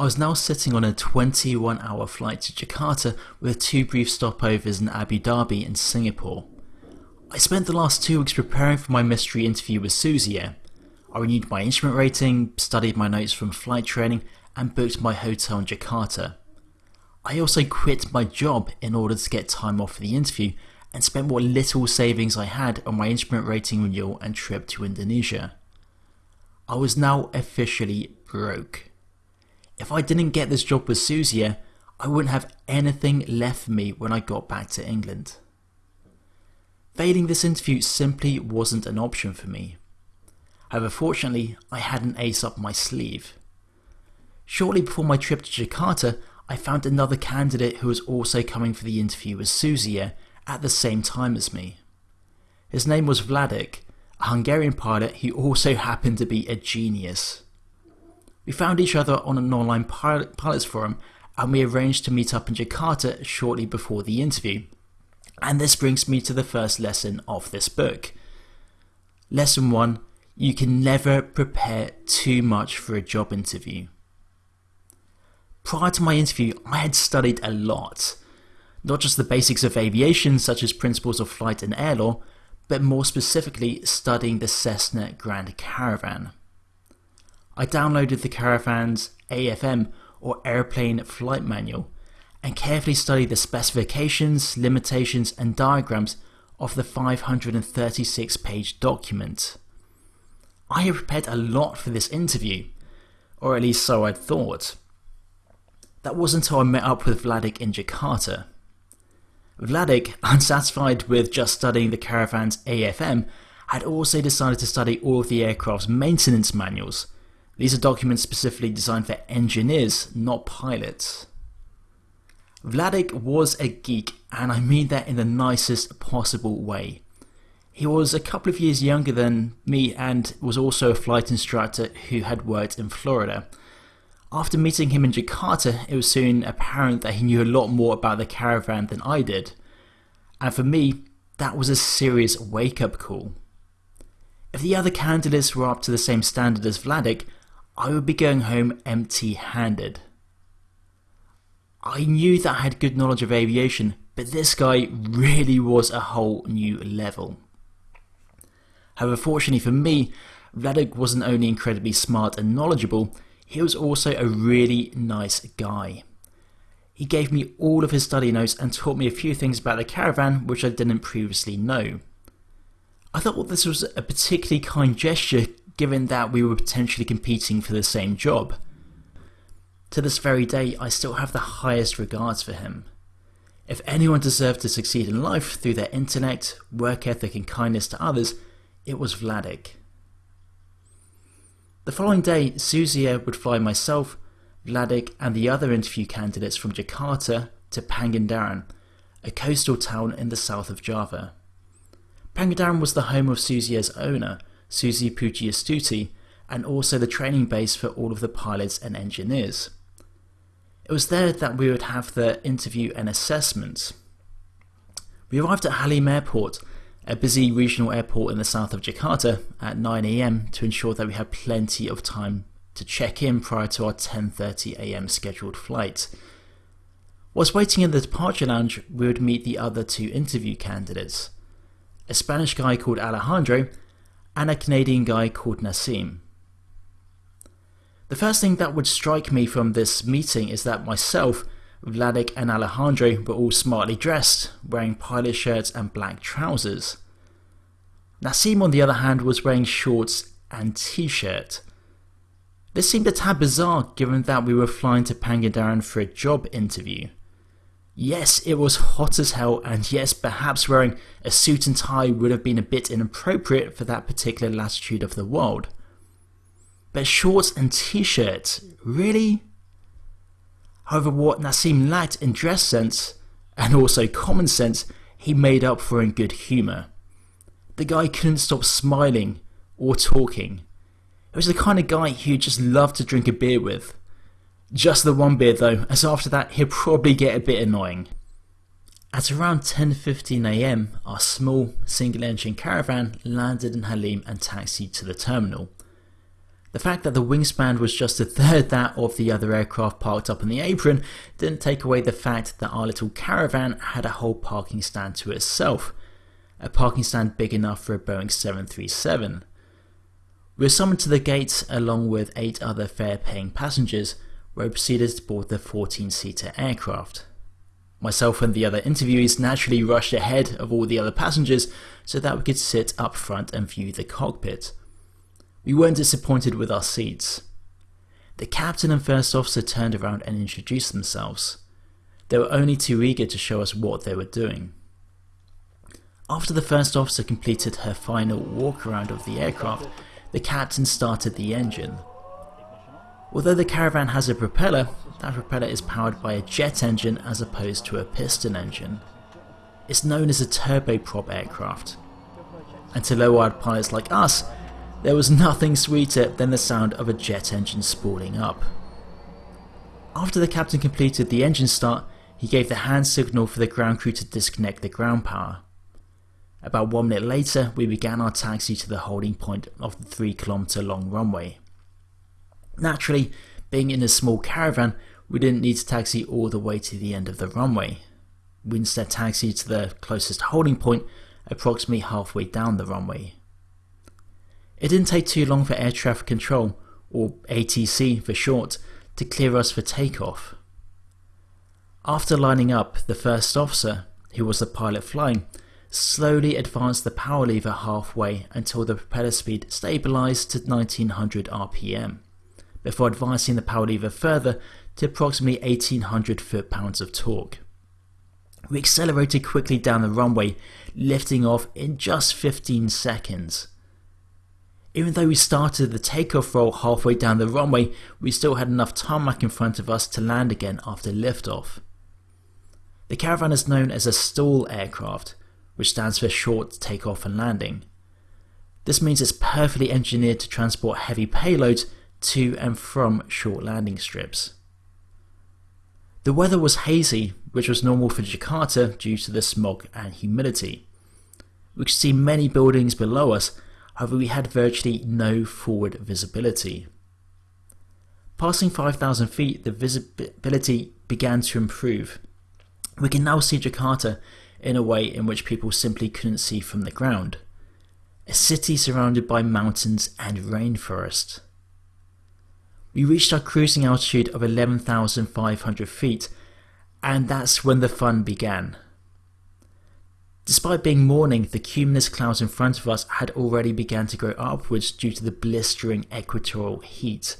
I was now sitting on a 21 hour flight to Jakarta with two brief stopovers in Abu Dhabi and Singapore. I spent the last two weeks preparing for my mystery interview with Susi Air. I renewed my instrument rating, studied my notes from flight training, and booked my hotel in Jakarta. I also quit my job in order to get time off for the interview and spent what little savings I had on my instrument rating renewal and trip to Indonesia. I was now officially broke. If I didn't get this job with Susi Air, I wouldn't have anything left for me when I got back to England. Failing this interview simply wasn't an option for me. However, fortunately, I had an ace up my sleeve. Shortly before my trip to Jakarta, I found another candidate who was also coming for the interview with Susi Air at the same time as me. His name was Vladik, a Hungarian pilot who also happened to be a genius. We found each other on an online pilot, pilots forum and we arranged to meet up in Jakarta shortly before the interview. And this brings me to the first lesson of this book. Lesson 1 You can never prepare too much for a job interview. Prior to my interview, I had studied a lot. Not just the basics of aviation, such as principles of flight and air law, but more specifically studying the Cessna Grand Caravan. I downloaded the Caravan's AFM or Airplane Flight Manual and carefully studied the specifications, limitations, and diagrams of the 536 page document. I had prepared a lot for this interview, or at least so I'd thought. That wasn't until I met up with Vladik in Jakarta. Vladik, unsatisfied with just studying the Caravan's AFM, had also decided to study all of the aircraft's maintenance manuals these are documents specifically designed for engineers, not pilots. Vladik was a geek, and I mean that in the nicest possible way. He was a couple of years younger than me and was also a flight instructor who had worked in Florida. After meeting him in Jakarta, it was soon apparent that he knew a lot more about the caravan than I did. And for me, that was a serious wake up call. If the other candidates were up to the same standard as Vladik, I would be going home empty handed. I knew that I had good knowledge of aviation, but this guy really was a whole new level. However, fortunately for me, Vladik wasn't only incredibly smart and knowledgeable, he was also a really nice guy. He gave me all of his study notes and taught me a few things about the caravan which I didn't previously know. I thought this was a particularly kind gesture given that we were potentially competing for the same job. To this very day, I still have the highest regards for him. If anyone deserved to succeed in life through their intellect, work ethic, and kindness to others, it was Vladik. The following day, Susi Air would fly myself, Vladik, and the other interview candidates from Jakarta to Pangandaran, a coastal town in the south of Java. Pangandaran was the home of Susi Air's owner, Susi Pujiastuti, and also the training base for all of the pilots and engineers. It was there that we would have the interview and assessment. We arrived at Halim Airport, a busy regional airport in the south of Jakarta, at 9am to ensure that we had plenty of time to check in prior to our 10.30am scheduled flight. Whilst waiting in the departure lounge, we would meet the other two interview candidates. A Spanish guy called Alejandro and a Canadian guy called Nassim. The first thing that would strike me from this meeting is that myself, Vladik and Alejandro were all smartly dressed, wearing pilot shirts and black trousers. Nassim on the other hand was wearing shorts and t-shirt. This seemed a tad bizarre given that we were flying to Pangandaran for a job interview. Yes, it was hot as hell, and yes, perhaps wearing a suit and tie would have been a bit inappropriate for that particular latitude of the world. But shorts and t-shirt, really? However, what Nassim lacked in dress sense, and also common sense, he made up for in good humour. The guy couldn't stop smiling or talking. He was the kind of guy who just loved to drink a beer with. Just the one beer though, as after that he'll probably get a bit annoying. At around 10.15am, our small single engine caravan landed in Halim and taxied to the terminal. The fact that the wingspan was just a third that of the other aircraft parked up on the apron didn't take away the fact that our little caravan had a whole parking stand to itself, a parking stand big enough for a Boeing 737. We were summoned to the gates along with eight other fare paying passengers, where proceeded to board the 14 seater aircraft. Myself and the other interviewees naturally rushed ahead of all the other passengers so that we could sit up front and view the cockpit. We weren't disappointed with our seats. The captain and first officer turned around and introduced themselves. They were only too eager to show us what they were doing. After the first officer completed her final walk around of the aircraft, the captain started the engine. Although the Caravan has a propeller, that propeller is powered by a jet engine as opposed to a piston engine. It's known as a turboprop aircraft. And to low-wired pilots like us, there was nothing sweeter than the sound of a jet engine spooling up. After the captain completed the engine start, he gave the hand signal for the ground crew to disconnect the ground power. About one minute later, we began our taxi to the holding point of the 3 kilometer long runway. Naturally, being in a small caravan, we didn't need to taxi all the way to the end of the runway. We instead taxied to the closest holding point, approximately halfway down the runway. It didn't take too long for air traffic control, or ATC for short, to clear us for takeoff. After lining up, the first officer, who was the pilot flying, slowly advanced the power lever halfway until the propeller speed stabilized to 1900 RPM, before advancing the power lever further to approximately 1800 foot-pounds of torque. We accelerated quickly down the runway, lifting off in just 15 seconds. Even though we started the takeoff roll halfway down the runway, we still had enough tarmac in front of us to land again after liftoff. The Caravan is known as a STOL aircraft, which stands for Short Takeoff and Landing. This means it's perfectly engineered to transport heavy payloads to and from short landing strips. The weather was hazy, which was normal for Jakarta due to the smog and humidity. We could see many buildings below us however we had virtually no forward visibility. Passing 5,000 feet, the visibility began to improve. We can now see Jakarta in a way in which people simply couldn't see from the ground. A city surrounded by mountains and rainforest. We reached our cruising altitude of 11,500 feet, and that's when the fun began. Despite being morning, the cumulus clouds in front of us had already begun to go upwards due to the blistering equatorial heat.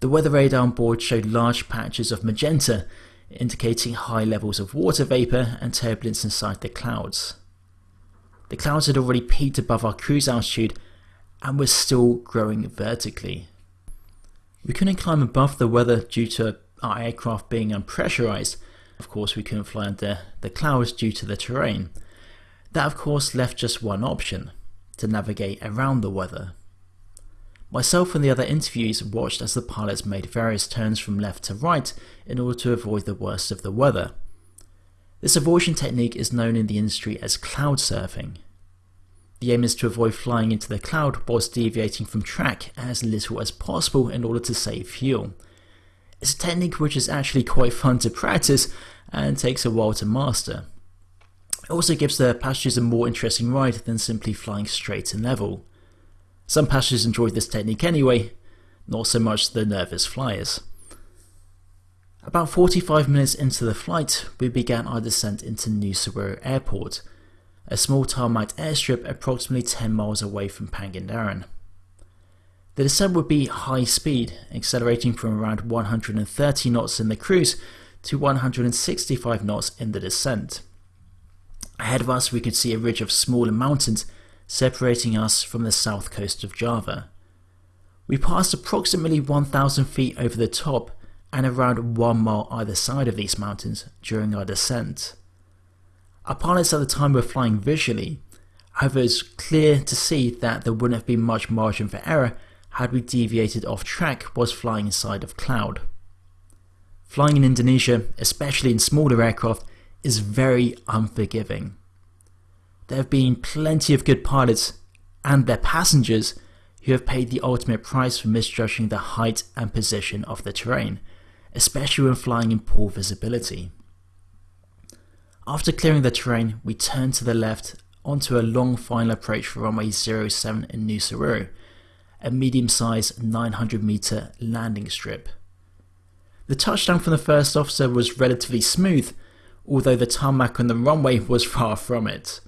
The weather radar on board showed large patches of magenta, indicating high levels of water vapour and turbulence inside the clouds. The clouds had already peaked above our cruise altitude and were still growing vertically. We couldn't climb above the weather due to our aircraft being unpressurized, of course, we couldn't fly under the clouds due to the terrain. That, of course, left just one option to navigate around the weather. Myself and the other interviewees watched as the pilots made various turns from left to right in order to avoid the worst of the weather. This avoidance technique is known in the industry as cloud surfing. The aim is to avoid flying into the cloud whilst deviating from track as little as possible in order to save fuel. It's a technique which is actually quite fun to practice and takes a while to master. It also gives the passengers a more interesting ride than simply flying straight and level. Some passengers enjoy this technique anyway, not so much the nervous flyers. About 45 minutes into the flight, we began our descent into Nusa Airport, a small tarmac airstrip approximately 10 miles away from Pangandaran. The descent would be high speed, accelerating from around 130 knots in the cruise to 165 knots in the descent. Ahead of us we could see a ridge of smaller mountains separating us from the south coast of Java. We passed approximately 1,000 feet over the top and around one mile either side of these mountains during our descent. Our pilots at the time were flying visually, however it's clear to see that there wouldn't have been much margin for error had we deviated off track was flying inside of cloud. Flying in Indonesia, especially in smaller aircraft, is very unforgiving. There have been plenty of good pilots and their passengers who have paid the ultimate price for misjudging the height and position of the terrain, especially when flying in poor visibility. After clearing the terrain, we turned to the left onto a long final approach for runway 07 in Nusa a medium-sized 900 meter landing strip. The touchdown from the first officer was relatively smooth, although the tarmac on the runway was far from it.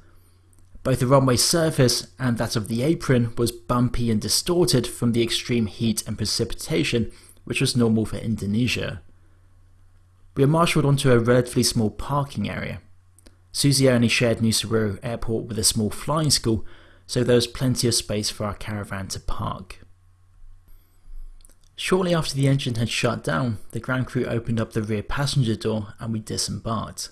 Both the runway surface and that of the apron was bumpy and distorted from the extreme heat and precipitation, which was normal for Indonesia. We were marshalled onto a relatively small parking area. Susi only shared Nusa Airport with a small flying school, so there was plenty of space for our caravan to park. Shortly after the engine had shut down, the ground crew opened up the rear passenger door and we disembarked.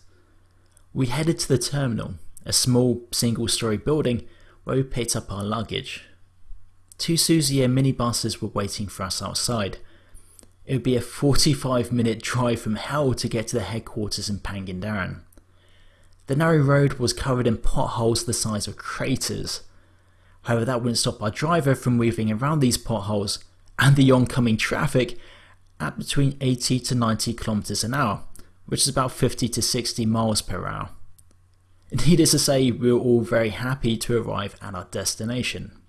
We headed to the terminal, a small single story building where we picked up our luggage. Two Susi Air minibuses were waiting for us outside. It would be a 45 minute drive from hell to get to the headquarters in Pangandaran. The narrow road was covered in potholes the size of craters. However, that wouldn't stop our driver from weaving around these potholes and the oncoming traffic at between 80 to 90 kilometers an hour, which is about 50 to 60 miles per hour. Needless to say, we were all very happy to arrive at our destination.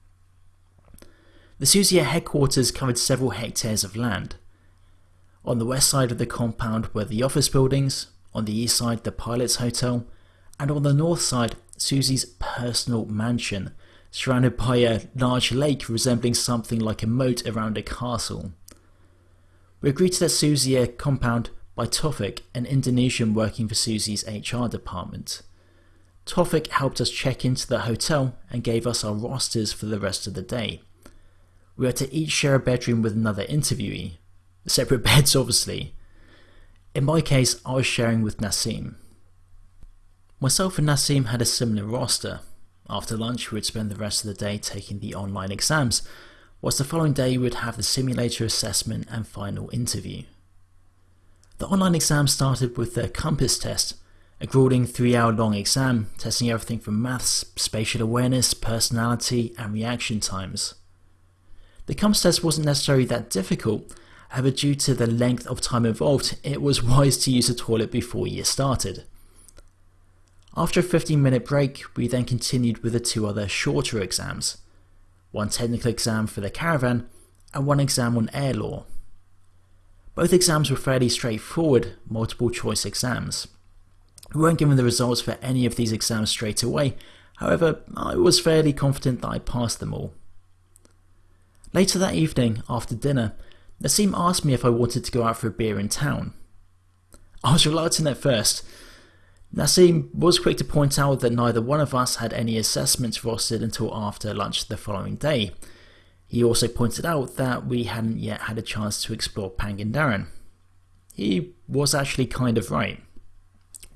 The Susi headquarters covered several hectares of land. On the west side of the compound were the office buildings, on the east side the pilot's hotel, and on the north side Susi's personal mansion, surrounded by a large lake resembling something like a moat around a castle. We agreed to the Susi Air compound by Tofik, an Indonesian working for Susi's HR department. Tofik helped us check into the hotel and gave us our rosters for the rest of the day. We had to each share a bedroom with another interviewee. Separate beds, obviously. In my case, I was sharing with Nassim. Myself and Nassim had a similar roster, after lunch, we would spend the rest of the day taking the online exams, whilst the following day we would have the simulator assessment and final interview. The online exam started with the COMPASS test, a grueling three hour long exam testing everything from maths, spatial awareness, personality, and reaction times. The COMPASS test wasn't necessarily that difficult, however, due to the length of time involved, it was wise to use the toilet before you started. After a 15 minute break, we then continued with the two other shorter exams one technical exam for the caravan and one exam on air law. Both exams were fairly straightforward, multiple choice exams. We weren't given the results for any of these exams straight away, however, I was fairly confident that I passed them all. Later that evening, after dinner, Nassim asked me if I wanted to go out for a beer in town. I was reluctant at first, Nassim was quick to point out that neither one of us had any assessments rostered until after lunch the following day. He also pointed out that we hadn't yet had a chance to explore Pangandaran. He was actually kind of right.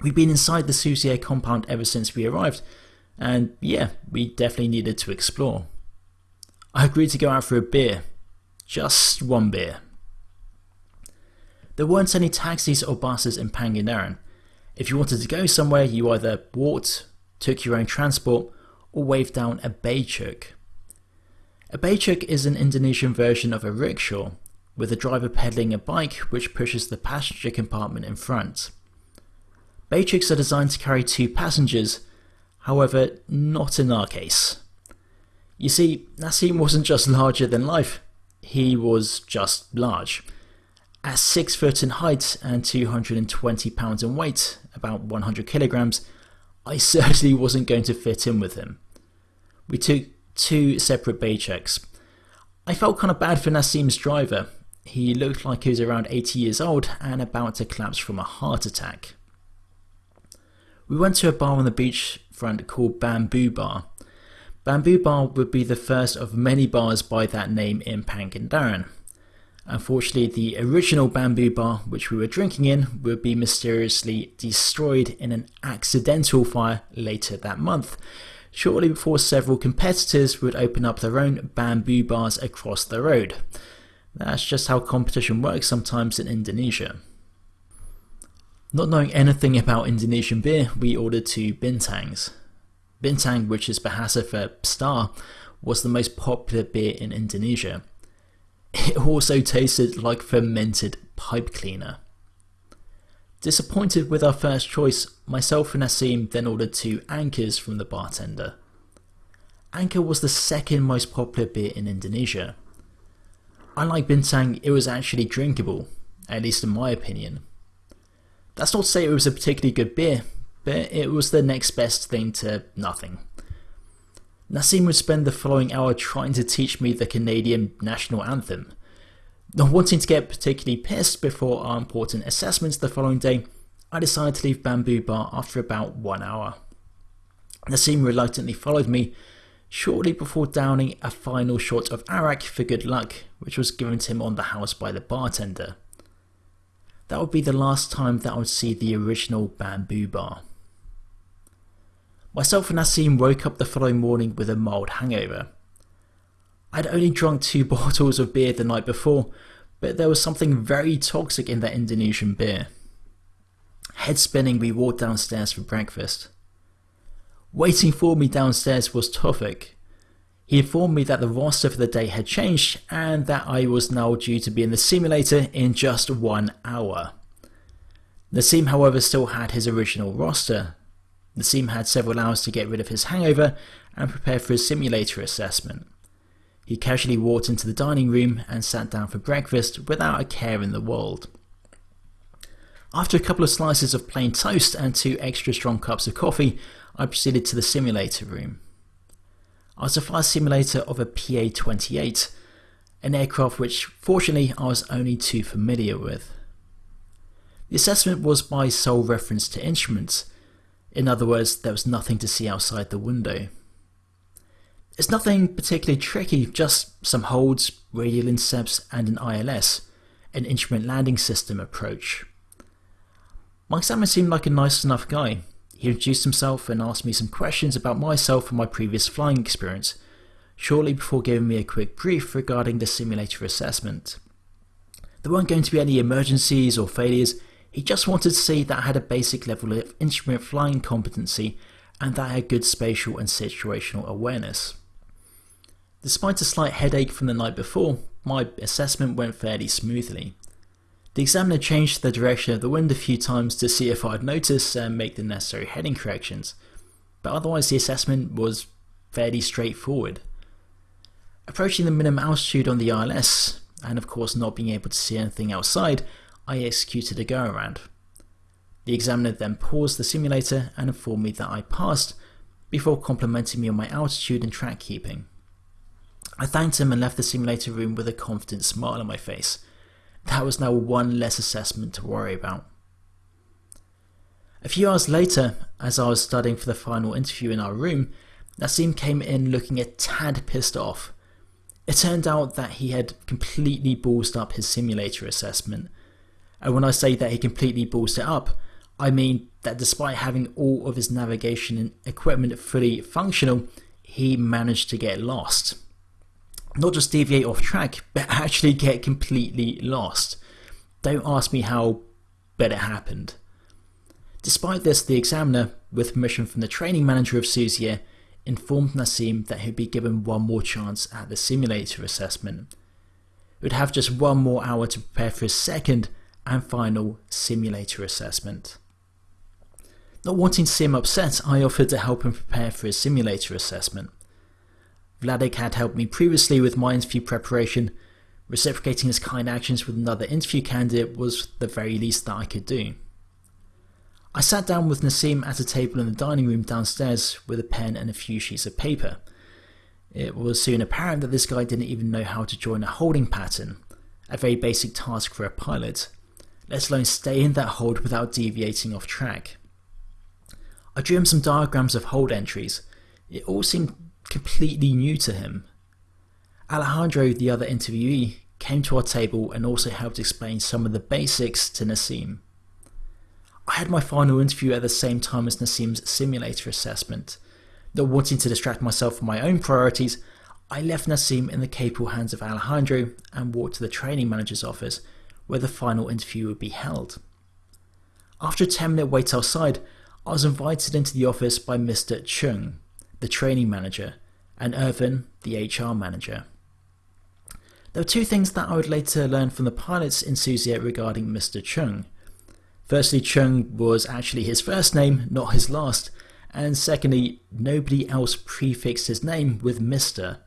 We'd been inside the Susi Air compound ever since we arrived, and yeah, we definitely needed to explore. I agreed to go out for a beer. Just one beer. There weren't any taxis or buses in Pangandaran, if you wanted to go somewhere, you either walked, took your own transport, or waved down a becak. A becak is an Indonesian version of a rickshaw, with the driver pedaling a bike which pushes the passenger compartment in front. Becaks are designed to carry two passengers, however, not in our case. You see, Nassim wasn't just larger than life, he was just large. At 6 foot in height and 220 pounds in weight, about 100 kilograms, I certainly wasn't going to fit in with him. We took two separate becaks. I felt kind of bad for Nassim's driver. He looked like he was around 80 years old and about to collapse from a heart attack. We went to a bar on the beachfront called Bamboo Bar. Bamboo Bar would be the first of many bars by that name in Pangandaran. Unfortunately, the original bamboo bar which we were drinking in would be mysteriously destroyed in an accidental fire later that month, shortly before several competitors would open up their own bamboo bars across the road. That's just how competition works sometimes in Indonesia. Not knowing anything about Indonesian beer, we ordered two bintangs. Bintang, which is Bahasa for star, was the most popular beer in Indonesia. It also tasted like fermented pipe cleaner. Disappointed with our first choice, myself and Nassim then ordered two Angkors from the bartender. Anker was the second most popular beer in Indonesia. Unlike Bintang, it was actually drinkable, at least in my opinion. That's not to say it was a particularly good beer, but it was the next best thing to nothing. Nassim would spend the following hour trying to teach me the Canadian national anthem. Not wanting to get particularly pissed before our important assessments the following day, I decided to leave Bamboo Bar after about one hour. Nassim reluctantly followed me shortly before downing a final shot of arak for good luck, which was given to him on the house by the bartender. That would be the last time that I would see the original bamboo bar. Myself and Nassim woke up the following morning with a mild hangover. I'd only drunk two bottles of beer the night before, but there was something very toxic in that Indonesian beer. Head spinning, we walked downstairs for breakfast. Waiting for me downstairs was Tofik. He informed me that the roster for the day had changed and that I was now due to be in the simulator in just one hour. Nassim, however, still had his original roster. Nassim had several hours to get rid of his hangover and prepare for his simulator assessment. He casually walked into the dining room and sat down for breakfast without a care in the world. After a couple of slices of plain toast and two extra strong cups of coffee, I proceeded to the simulator room. I was a flight simulator of a PA 28, an aircraft which, fortunately, I was only too familiar with. The assessment was by sole reference to instruments, in other words, there was nothing to see outside the window. It's nothing particularly tricky, just some holds, radial incepts, and an ILS, an instrument landing system approach. My examiner seemed like a nice enough guy, he introduced himself and asked me some questions about myself and my previous flying experience, shortly before giving me a quick brief regarding the simulator assessment. There weren't going to be any emergencies or failures, he just wanted to see that I had a basic level of instrument flying competency and that I had good spatial and situational awareness. Despite a slight headache from the night before, my assessment went fairly smoothly. The examiner changed the direction of the wind a few times to see if I'd notice and make the necessary heading corrections, but otherwise the assessment was fairly straightforward. Approaching the minimum altitude on the ILS, and of course not being able to see anything outside, I executed a go around. The examiner then paused the simulator and informed me that I passed, before complimenting me on my altitude and track keeping. I thanked him and left the simulator room with a confident smile on my face, that was now one less assessment to worry about. A few hours later, as I was studying for the final interview in our room, Nassim came in looking a tad pissed off. It turned out that he had completely ballsed up his simulator assessment. And when I say that he completely ballsed it up, I mean that despite having all of his navigation and equipment fully functional, he managed to get lost not just deviate off track, but actually get completely lost. Don't ask me how, but it happened. Despite this, the examiner, with permission from the training manager of Susi Air, informed Nassim that he'd be given one more chance at the simulator assessment. He would have just one more hour to prepare for his second and final simulator assessment. Not wanting him upset, I offered to help him prepare for his simulator assessment. Vladik had helped me previously with my interview preparation. Reciprocating his kind actions with another interview candidate was the very least that I could do. I sat down with Nassim at a table in the dining room downstairs with a pen and a few sheets of paper. It was soon apparent that this guy didn't even know how to join a holding pattern, a very basic task for a pilot, let alone stay in that hold without deviating off track. I drew him some diagrams of hold entries. It all seemed completely new to him. Alejandro, the other interviewee, came to our table and also helped explain some of the basics to Nassim. I had my final interview at the same time as Nassim's simulator assessment. Not wanting to distract myself from my own priorities, I left Nassim in the capable hands of Alejandro and walked to the training manager's office where the final interview would be held. After a 10 minute wait outside, I was invited into the office by Mr. Chung, the training manager, and Irvin, the HR manager. There were two things that I would later learn from the pilots in regarding Mr. Chung. Firstly, Chung was actually his first name, not his last, and secondly, nobody else prefixed his name with Mr.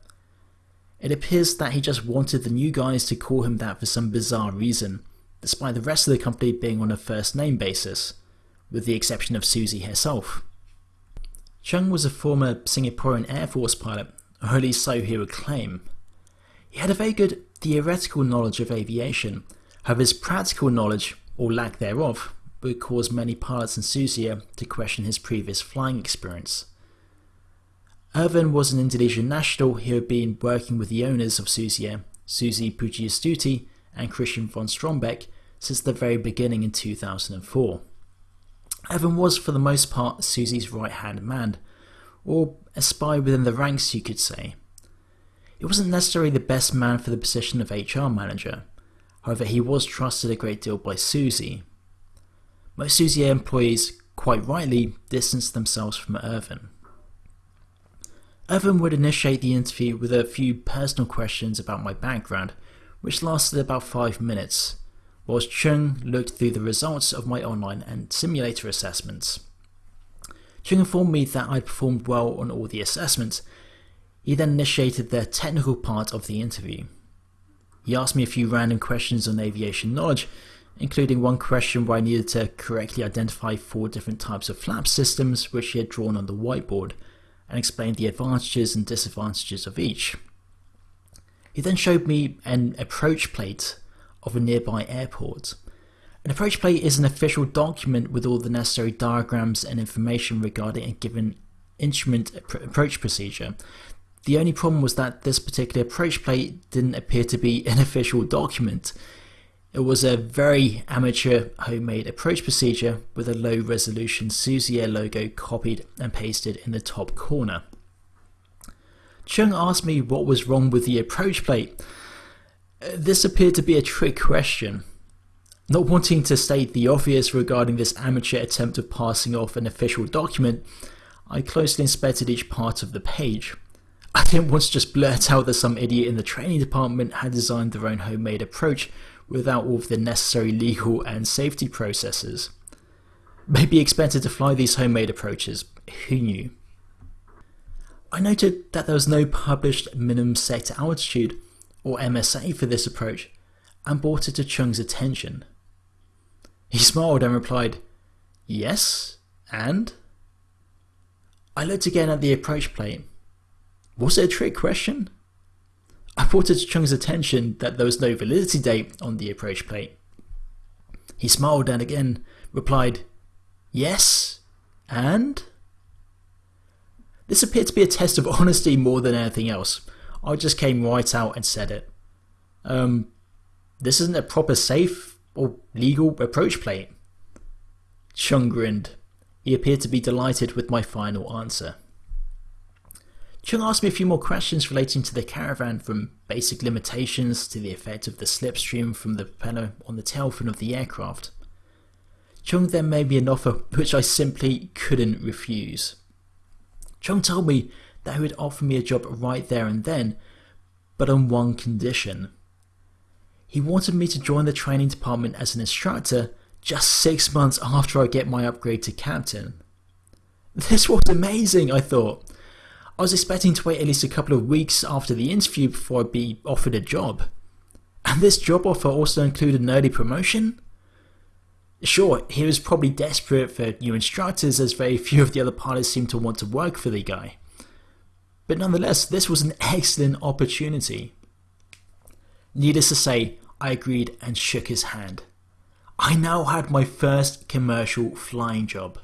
It appears that he just wanted the new guys to call him that for some bizarre reason, despite the rest of the company being on a first name basis, with the exception of Susi herself. Chung was a former Singaporean Air Force pilot, or at least so he would claim. He had a very good theoretical knowledge of aviation, however his practical knowledge, or lack thereof, would cause many pilots in Susi Air to question his previous flying experience. Irvin was an Indonesian national who had been working with the owners of Susi Air, uh, Susi Pujiastuti and Christian von Strombeck, since the very beginning in 2004. Irvin was, for the most part, Susi's right hand man, or a spy within the ranks, you could say. He wasn't necessarily the best man for the position of HR manager, however, he was trusted a great deal by Susi. Most Susi Air employees, quite rightly, distanced themselves from Irvin. Irvin would initiate the interview with a few personal questions about my background, which lasted about five minutes, whilst Chung looked through the results of my online and simulator assessments. Chung informed me that I'd performed well on all the assessments. He then initiated the technical part of the interview. He asked me a few random questions on aviation knowledge, including one question where I needed to correctly identify four different types of flap systems which he had drawn on the whiteboard and explained the advantages and disadvantages of each. He then showed me an approach plate of a nearby airport. An approach plate is an official document with all the necessary diagrams and information regarding a given instrument approach procedure. The only problem was that this particular approach plate didn't appear to be an official document. It was a very amateur homemade approach procedure with a low resolution Susi Air logo copied and pasted in the top corner. Chung asked me what was wrong with the approach plate. This appeared to be a trick question. Not wanting to state the obvious regarding this amateur attempt of passing off an official document, I closely inspected each part of the page. I didn't want to just blurt out that some idiot in the training department had designed their own homemade approach without all of the necessary legal and safety processes. Maybe expected to fly these homemade approaches, who knew? I noted that there was no published minimum sector altitude, or MSA, for this approach, and brought it to Chung's attention. He smiled and replied, Yes, and? I looked again at the approach plate. Was it a trick question? I brought it to Chung's attention that there was no validity date on the approach plate. He smiled and again replied, Yes, and? This appeared to be a test of honesty more than anything else. I just came right out and said it. Um, this isn't a proper safe or legal approach plate. Chung grinned. He appeared to be delighted with my final answer. Chung asked me a few more questions relating to the caravan from basic limitations to the effect of the slipstream from the propeller on the tail fin of the aircraft. Chung then made me an offer which I simply couldn't refuse. Chung told me that he would offer me a job right there and then, but on one condition. He wanted me to join the training department as an instructor just six months after I get my upgrade to captain. This was amazing, I thought. I was expecting to wait at least a couple of weeks after the interview before I'd be offered a job. And this job offer also included an early promotion? Sure, he was probably desperate for new instructors as very few of the other pilots seemed to want to work for the guy. But nonetheless, this was an excellent opportunity. Needless to say, I agreed and shook his hand. I now had my first commercial flying job.